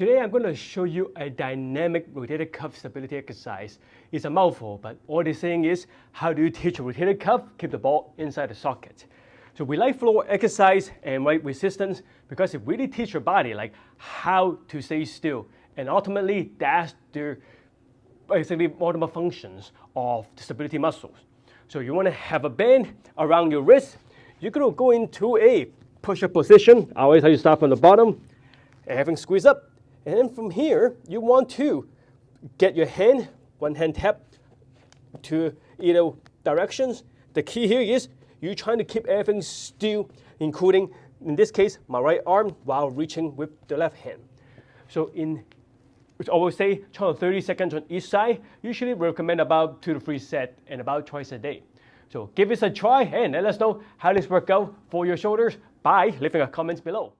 Today I'm going to show you a dynamic rotator cuff stability exercise. It's a mouthful, but all it's saying is how do you teach a rotator cuff keep the ball inside the socket. So we like floor exercise and weight resistance because it really teaches your body like how to stay still. And ultimately that's the basically multiple functions of the stability muscles. So you want to have a band around your wrist. You're going to go into a push-up position. I always tell you start from the bottom, having squeeze up and then from here, you want to get your hand, one hand tap to either directions. The key here is you're trying to keep everything still, including, in this case, my right arm while reaching with the left hand. So in, which I always say, try 30 seconds on each side. Usually recommend about two to three sets and about twice a day. So give this a try and let us know how this worked out for your shoulders by leaving a comment below.